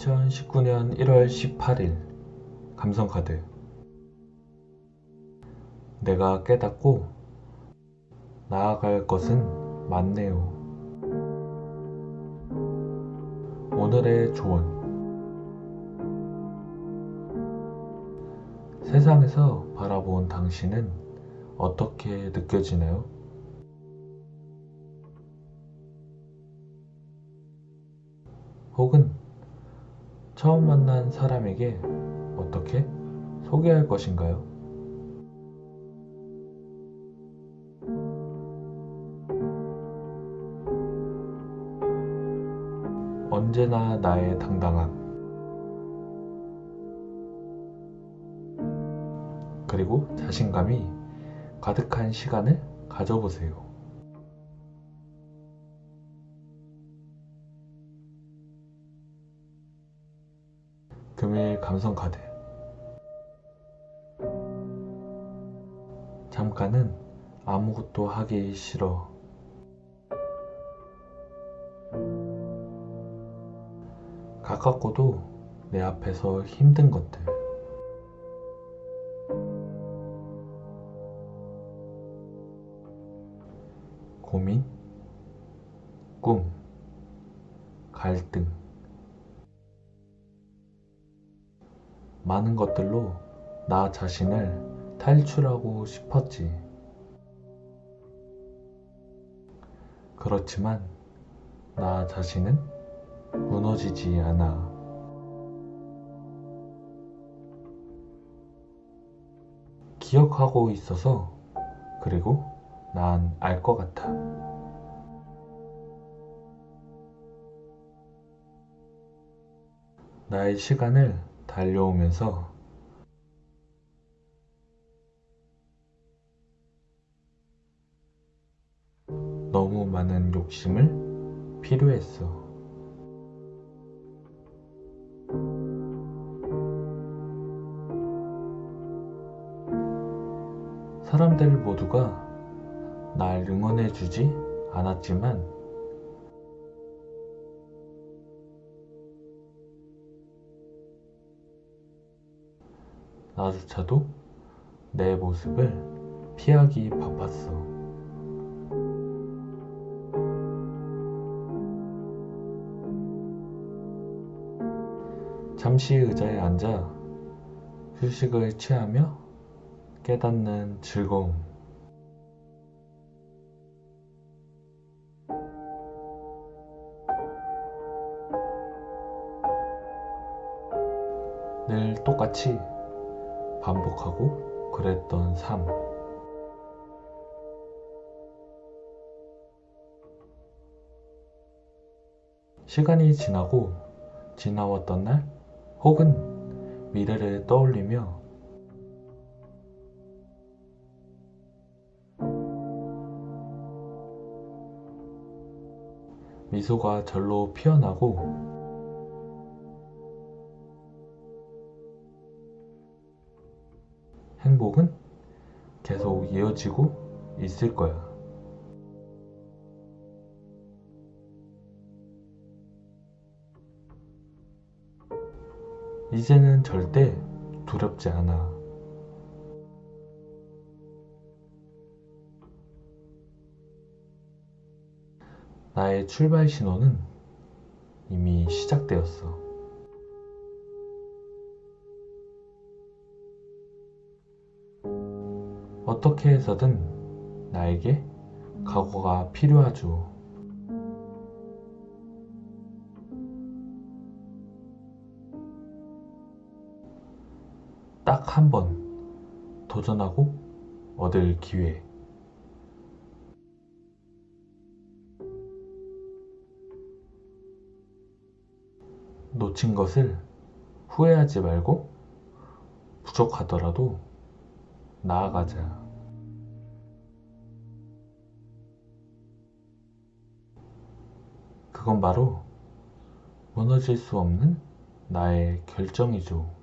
2019년 1월 18일 감성카드 내가 깨닫고 나아갈 것은 많네요. 오늘의 조언 세상에서 바라본 당신은 어떻게 느껴지나요? 혹은 처음 만난 사람에게 어떻게 소개할 것인가요? 언제나 나의 당당함. 그리고 자신감이 가득한 시간을 가져보세요. 금일 감성 카드. 잠깐은 아무것도 하기 싫어. 가깝고도 내 앞에서 힘든 것들. 고민, 꿈, 갈등. 많은 것들로 나 자신을 탈출하고 싶었지. 그렇지만 나 자신은 무너지지 않아. 기억하고 있어서 그리고 난 알 것 같아. 나의 시간을 달려오면서 너무 많은 욕심을 필요했어. 사람들 모두가 날 응원해주지 않았지만 나조차도 내 모습을 피하기 바빴어. 잠시 의자에 앉아 휴식을 취하며 깨닫는 즐거움. 늘 똑같이 반복하고 그랬던 삶. 시간이 지나고 지나왔던 날 혹은 미래를 떠올리며 미소가 절로 피어나고 행복은 계속 이어지고 있을 거야. 이제는 절대 두렵지 않아. 나의 출발 신호는 이미 시작되었어. 어떻게 해서든 나에게 각오가 필요하죠. 딱 한 번 도전하고 얻을 기회. 놓친 것을 후회하지 말고 부족하더라도 나아가자. 그건 바로 무너질 수 없는 나의 결정이죠.